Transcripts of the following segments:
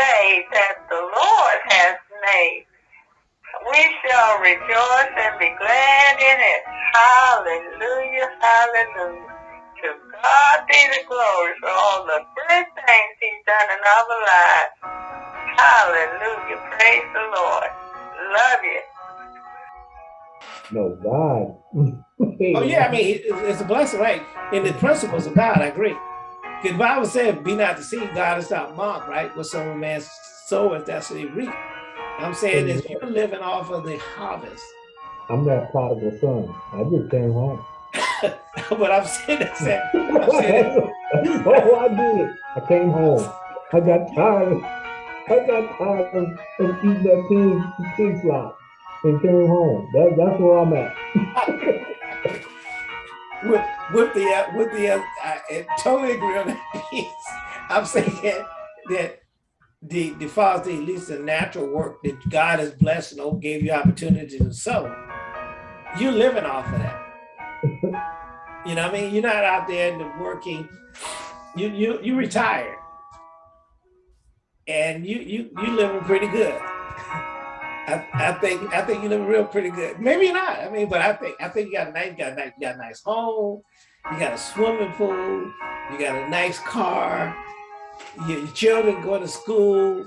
day that the Lord has made. We shall rejoice and be glad in it. Hallelujah, hallelujah. To God be the glory for all the good things he's done in our lives. Hallelujah, praise the Lord. Love you. No, God. oh, yeah, I mean, it's a blessing, right? In the principles of God, I agree. Because the Bible said, be not deceived, God is not mocked, right? What some man soweth, that's what he reap. I'm saying is you're living off of the harvest. I'm that prodigal son. I just came home. but I'm saying that. I'm saying oh, I did. I came home. I got tired. I got tired of, of eating that pig, pig slop and came home. That, that's where I'm at. with with the uh, with the uh, I totally agree on that piece. I'm saying that the the father at least the natural work that God has blessed and gave you opportunity to sow, you're living off of that. you know, what I mean, you're not out there working. You you you retired, and you you you living pretty good. I, I think I think you look real pretty good. Maybe not. I mean, but I think I think you got a nice, you got a nice, you got a nice home. You got a swimming pool. You got a nice car. Your, your children going to school.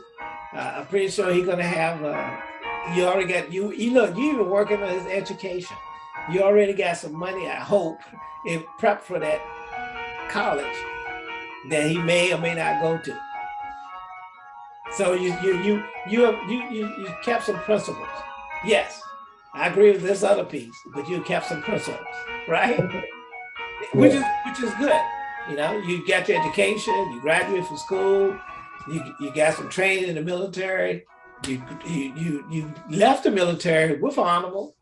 Uh, I'm pretty sure he's gonna have. Uh, you already got you. You look. You even working on his education. You already got some money. I hope in prep for that college that he may or may not go to. So you you you you you you, you kept some principles. Yes, I agree with this other piece, but you kept some principles, right? which is which is good. You know, you got your education, you graduated from school, you you got some training in the military, you you you, you left the military with honorable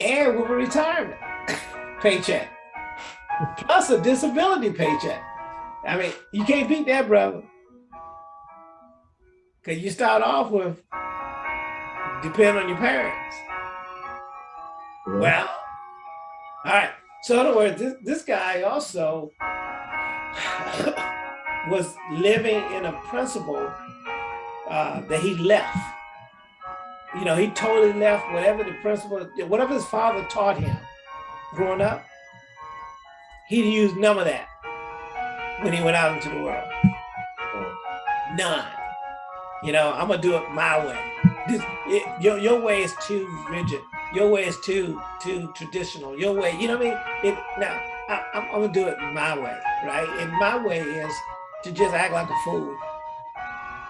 and with a retirement paycheck, plus a disability paycheck. I mean, you can't beat that, brother. Because you start off with depend on your parents. Yeah. Well, all right. So in other words, this, this guy also was living in a principle uh, that he left. You know, he totally left whatever the principle, whatever his father taught him growing up, he used none of that when he went out into the world. None. You know, I'm gonna do it my way. This, it, your your way is too rigid. Your way is too too traditional. Your way, you know what I mean? It, now I, I'm, I'm gonna do it my way, right? And my way is to just act like a fool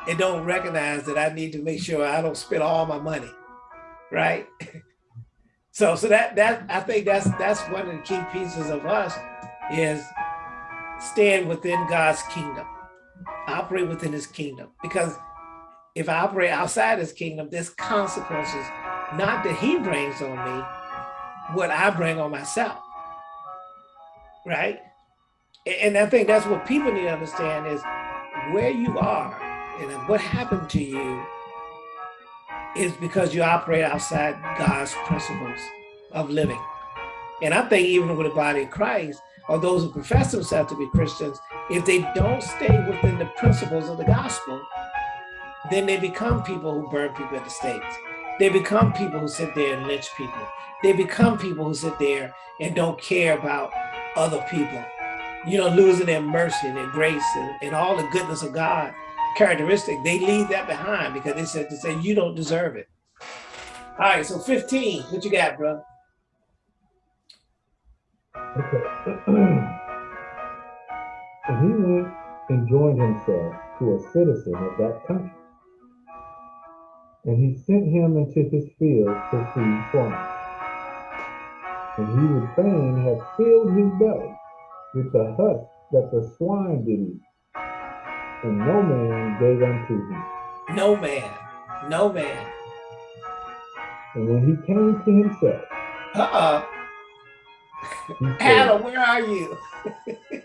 and don't recognize that I need to make sure I don't spend all my money, right? so so that that I think that's that's one of the key pieces of us is stand within God's kingdom, operate within His kingdom, because if I operate outside his kingdom, there's consequences, not that he brings on me, what I bring on myself, right? And I think that's what people need to understand is where you are and what happened to you is because you operate outside God's principles of living. And I think even with the body of Christ, or those who profess themselves to be Christians, if they don't stay within the principles of the gospel, then they become people who burn people at the stakes. They become people who sit there and lynch people. They become people who sit there and don't care about other people, you know, losing their mercy and their grace and, and all the goodness of God characteristic. They leave that behind because they said to say, you don't deserve it. All right, so 15, what you got, bro? Okay. and he went and joined himself to a citizen of that country and he sent him into his field to feed swine. And he would fain have filled his belly with the husk that the swine did eat. And no man gave unto him. No man. No man. And when he came to himself. Uh-uh. Adam, where are you?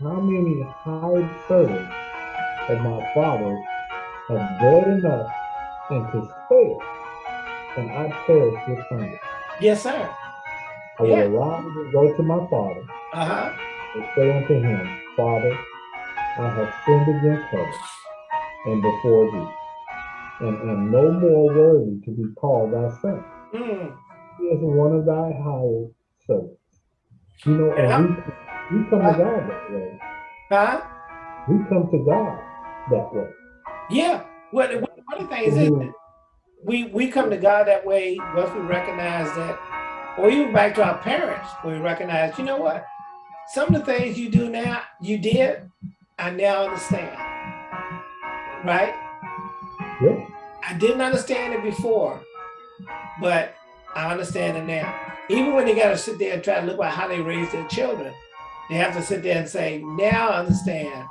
how many hired servants of my father have bread enough and to spare, and I perish with hunger. Yes, sir. I yeah. will arise and go to my father uh-huh. and say unto him, Father, I have sinned against heaven and before thee, and am no more worthy to be called thy son. Mm. He is one of thy hired servants. You know, and we, we come to God that way. Huh? We come to God that way. Yeah. Well, the funny thing is, is we we come to God that way once we recognize that, or even back to our parents, we recognize, you know what, some of the things you do now, you did, I now understand. Right? Yeah. I didn't understand it before, but I understand it now. Even when they got to sit there and try to look at how they raise their children, they have to sit there and say, now I understand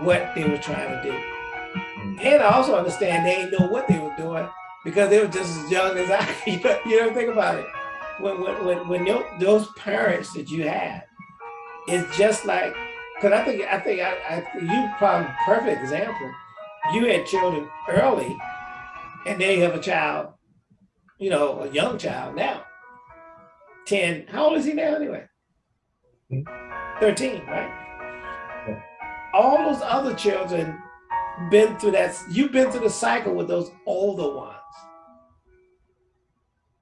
what they were trying to do. And I also understand they didn't know what they were doing because they were just as young as I. You know, you know think about it. When when when, when those parents that you had, it's just like because I think I think I, I you probably perfect example. You had children early, and they have a child, you know, a young child now. Ten. How old is he now anyway? Hmm? Thirteen, right? All those other children been through that. You've been through the cycle with those older ones.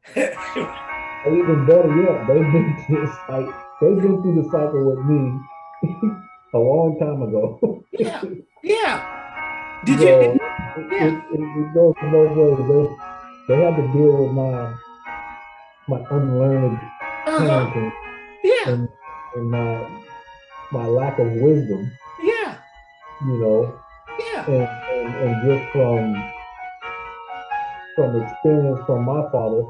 even better yet, they've been through this like they've been through the cycle with me a long time ago. yeah, yeah. Did so you? Yeah. it, it, it goes both ways. They they had to deal with my my unlearned uh -huh. Yeah. And, and my my lack of wisdom. Yeah. You know. And, and, and just from from experience from my father,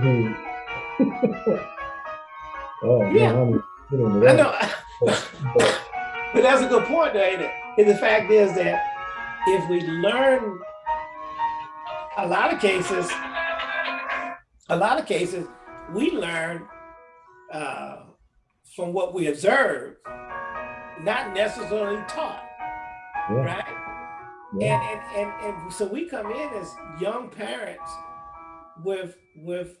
who oh yeah. man, I know. But, but, but, that's a good point, though, ain't it? And the fact is that if we learn a lot of cases, a lot of cases, we learn uh, from what we observe, not necessarily taught yeah. right? Yeah. And, and and and so we come in as young parents with with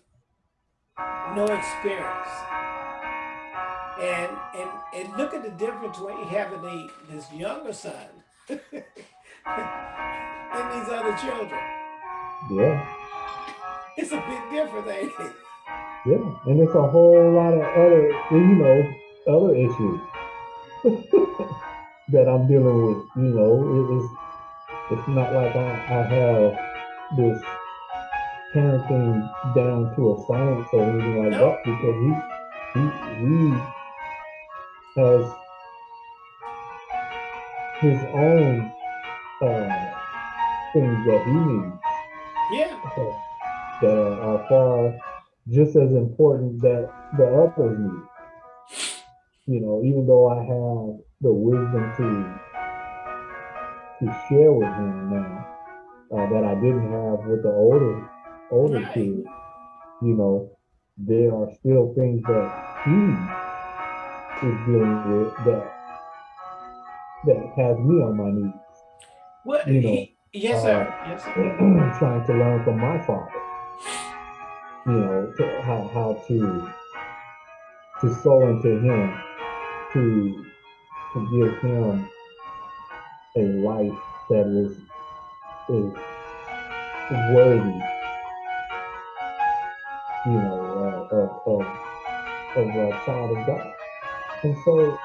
no experience. And and and look at the difference when you having the this younger son and these other children. Yeah. It's a big difference, ain't it? Yeah, and it's a whole lot of other, you know, other issues. that I'm dealing with. You know, it is it's not like I, I have this parenting down to a science or anything like that because he he he has his own uh, things that he needs. Yeah. that are, are far just as important that the others need. You know, even though I have the wisdom to to share with him now uh, that I didn't have with the older older right. kids. You know, there are still things that he is dealing with that that has me on my knees. What you know? He, yes, uh, sir. Yes, sir. trying to learn from my father. You know, to, how how to to sow into him, to to give him a life that is is worthy, you know, uh, of of of a child of God. And so,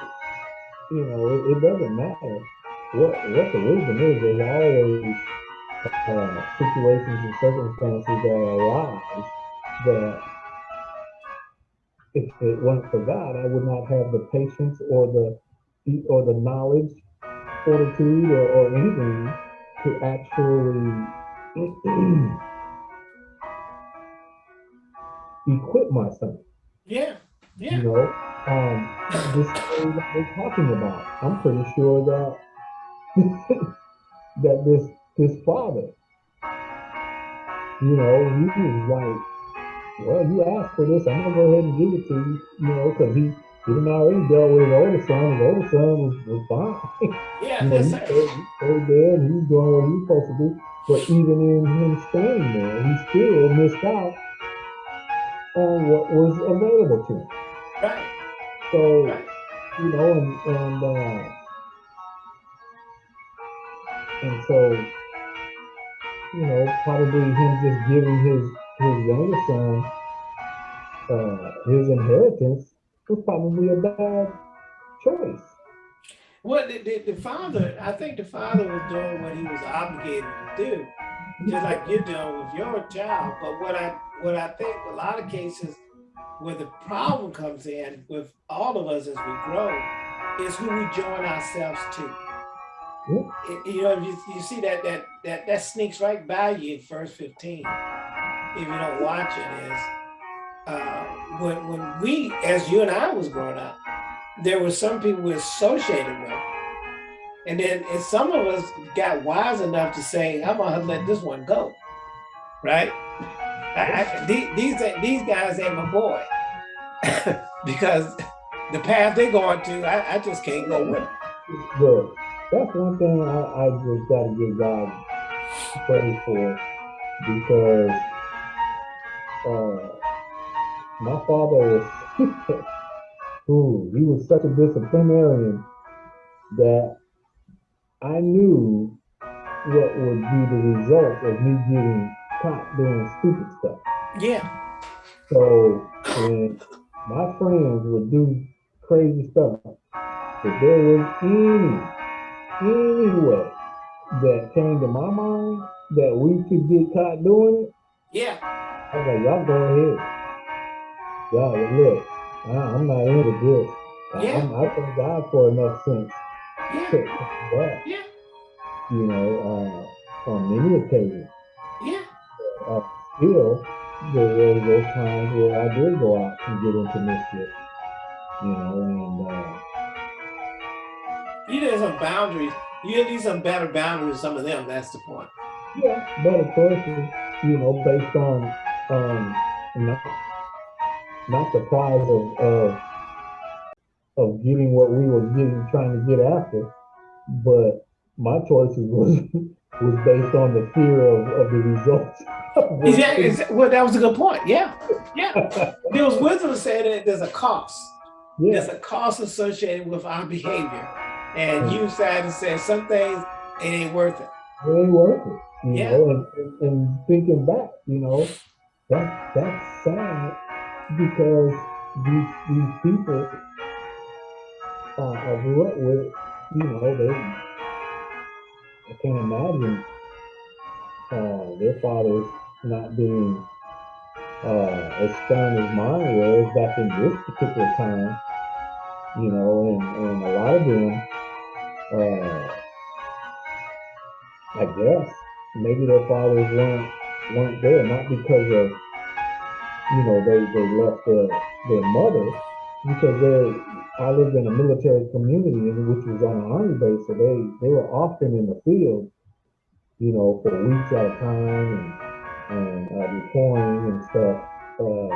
you know, it, it doesn't matter what what the wisdom is. There's always uh, situations and circumstances that arise that if it weren't for God, I would not have the patience or the or the knowledge, fortitude, or, or anything to actually equip myself. Yeah, yeah. You know, um, this thing that we're talking about. I'm pretty sure that that this this father, you know, he was like, well, you asked for this, I'm gonna go ahead and give it to you, you know, because he he didn't already dealt with his older son. His older son was, was fine. Yeah, you know, he, he stayed there and he was doing what he was supposed to do. But even in him staying there, he still missed out on what was available to him. Right. So, right. you know, and, and uh, and so, you know, probably him just giving his his younger son uh, his inheritance was probably a bad choice. Well, the, the, the father, I think the father was doing what he was obligated to do, just like you're doing with your child. But what I what I think a lot of cases where the problem comes in with all of us as we grow is who we join ourselves to. It- you know, you, you see that that that that sneaks right by you in first 15 if you don't watch it is uh, when when we as you and I was growing up, there were some people we associated with. And then and some of us got wise enough to say, I'm gonna let this one go. Right? I, I, these, these guys ain't my boy. because the path they're going to, I, I just can't go with. Look, that's one thing I, I just gotta give God praise for because uh, my father was ooh, he was such a disciplinarian that I knew what would be the result of me getting caught doing stupid stuff. Yeah, So when my friends would do crazy stuff, if there was any any way that came to my mind that we could get caught doing it, yeah, I was like, y'all go ahead. Y'all look, I, I'm not into this. I- Yeah. I'm, I thank God for enough sense yeah, to to that, yeah, you know, uh, on many occasions. yeah. uh, still, there were those times where I did go out and get into mischief, you know, and uh, You need some boundaries. You need some better boundaries, some of them, that's the point. yeah, better choices, you know, based on um, not the prize of of of getting what we were getting, trying to get after, but my choices was was based on the fear of, of the results. Yeah, well, that was a good point. Yeah, yeah. Bill's wisdom said that there's a cost. yeah, There's a cost associated with our behavior. And you decided to say some things, it ain't worth it. it ain't worth it. You Yeah. know, and, and, and thinking back, you know, that that's sad because these these people uh, I grew up with, you know, they I can't imagine uh, their fathers not being uh, as stern as mine was back in this particular time, you know, and, and a lot of them, uh, I guess, maybe their fathers weren't weren't there, not because of you know they they left their their mother, because they I lived in a military community which was on an army base, so they they were often in the field, you know, for weeks at a time and and uh, deploying and stuff. Uh,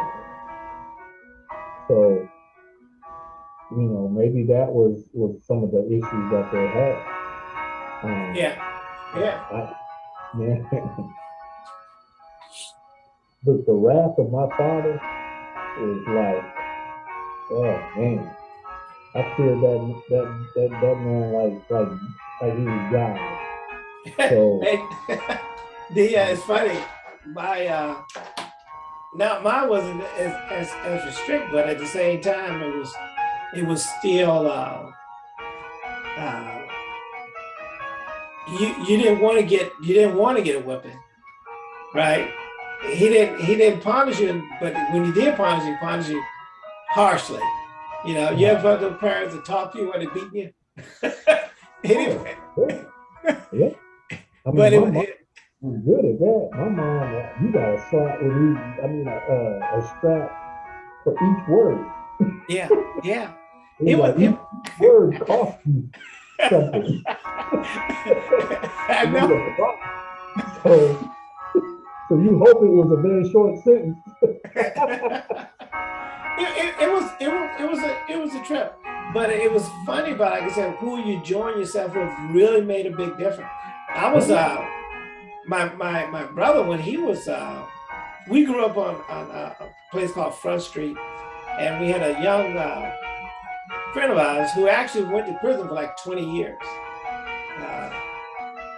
so you know maybe that was was some of the issues that they had. Um, Yeah, yeah. I, man, the, the wrath of my father is like, oh man, I fear that that that that man like like like he was God. So the uh, it's funny. My uh, now mine wasn't as, as as restrict, but at the same time, it was it was still. Uh, uh, you you didn't want to get you didn't want to get a whipping, right? He didn't he didn't punish you, but when he did punish you, he punished you harshly. You know, you ever those parents that talk to you when they beat you? anyway, yeah, yeah. I mean, but it, mom it was good at that. My mom, uh, you got a slap with each, I mean, a, a, a strap for each word. yeah yeah. It It was was like it, each word cost you something. I know. So, so you hope it was a very short sentence. it, it, it was it was it was a it was a trip, but it was funny. But like I said, who you join yourself with really made a big difference. I was uh my my my brother when he was uh we grew up on on uh, a place called Front Street, and we had a young uh, friend of ours who actually went to prison for like 20 years. Uh,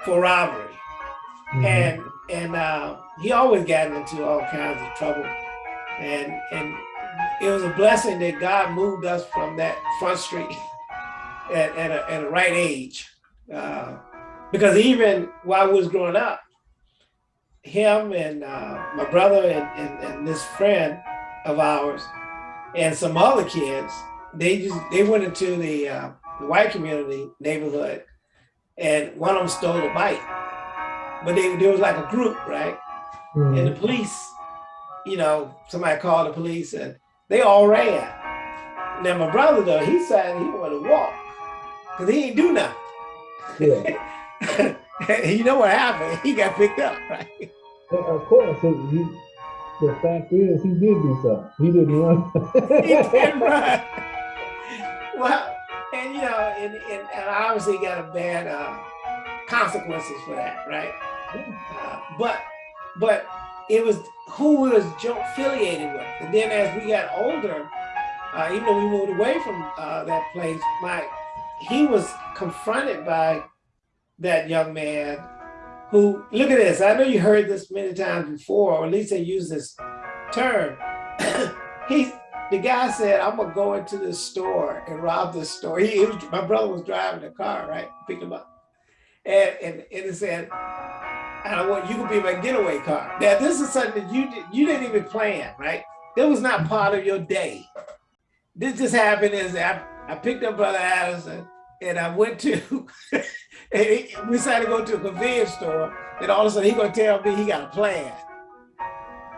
for robbery. Mm -hmm. And and uh, he always got into all kinds of trouble. And and it was a blessing that God moved us from that front street at, at, a, at a right age. Uh, because even while I was growing up, him and uh, my brother and, and, and this friend of ours and some other kids, they just they went into the, uh, the white community neighborhood and one of them stole a bike. But they, there was like a group, right? Mm -hmm. And the police, you know, somebody called the police and they all ran. Now my brother though, he said he wanted to walk because he ain't do nothing. Yeah. you know what happened? He got picked up, right? of course, he, the fact is he did do something. He didn't run. he didn't run. Well, and you know, and, and, and obviously got a bad uh, consequences for that, right? But but it was who we was affiliated with, and then as we got older, uh, even though we moved away from uh, that place, my he was confronted by that young man who look at this. I know you heard this many times before, or at least they use this term. he the guy said, I'm gonna go into the store and rob the store. He, he was, my brother was driving the car, right? Pick him up. And, and, and it said, I want you to be my getaway car. Now, this is something that you, did, you didn't even plan, right? That was not part of your day. This just happened is I, I picked up Brother Addison and I went to, we decided to go to a convenience store and all of a sudden he gonna tell me he got a plan,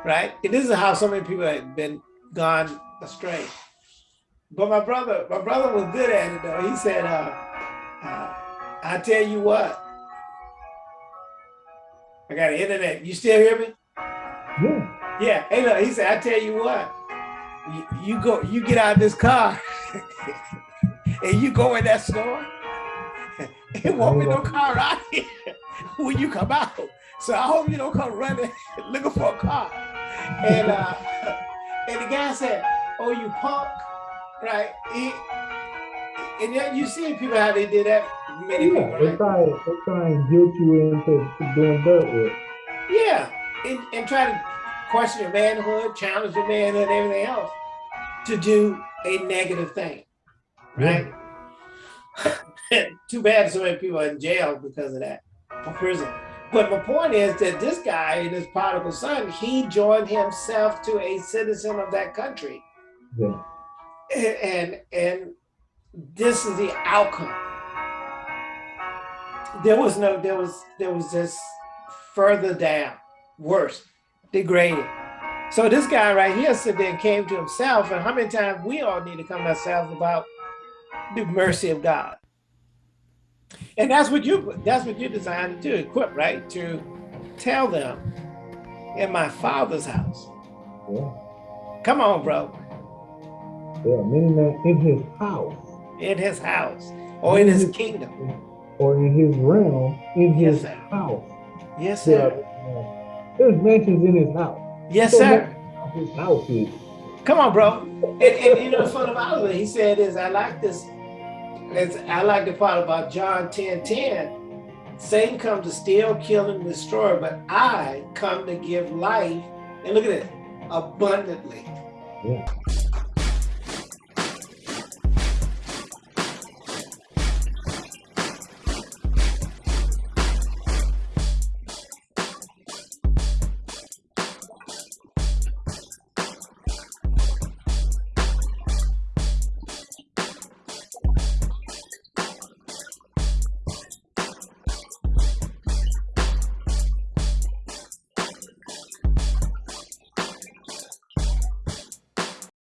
right? And this is how so many people have been gone astray. But my brother, my brother was good at it though. He said, uh, uh, I tell you what, I got an internet. You still hear me? Yeah. Yeah. Hey, look, he said, I tell you what, you, you go, you get out of this car and you go in that store and won't be no car out here when you come out. So I hope you don't come running looking for a car. And uh, and the guy said, oh, you punk, right? He, and yet you see people how they did that. Many yeah, people, they try, they try and guilt you into doing dirt work. Yeah, and, and try to question your manhood, challenge your manhood, and everything else to do a negative thing, right? Yeah. Too bad so many people are in jail because of that, or prison. But my point is that this guy and his prodigal son, he joined himself to a citizen of that country. Yeah. And, and this is the outcome. There was no, there was, there was just further down, worse, degraded. So this guy right here said then came to himself, and how many times we all need to come to ourselves about the mercy of God. And that's what you that's what you're designed to equip, right? To tell them in my father's house. Yeah. Come on, bro. Yeah, many men in his house. In his house. Or in, in his, his, kingdom. Or in his realm, in his yes, house. Yes, sir. uh, there's mansions in his house. Yes, so sir. His house is. Come on, bro. And, and you know, the fun about it, he said is, I like this. It's, I like the part about John 10, 10. Satan comes to steal, kill, and destroy, but I come to give life, and look at it, abundantly. Yeah.